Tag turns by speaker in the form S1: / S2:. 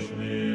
S1: Krishna.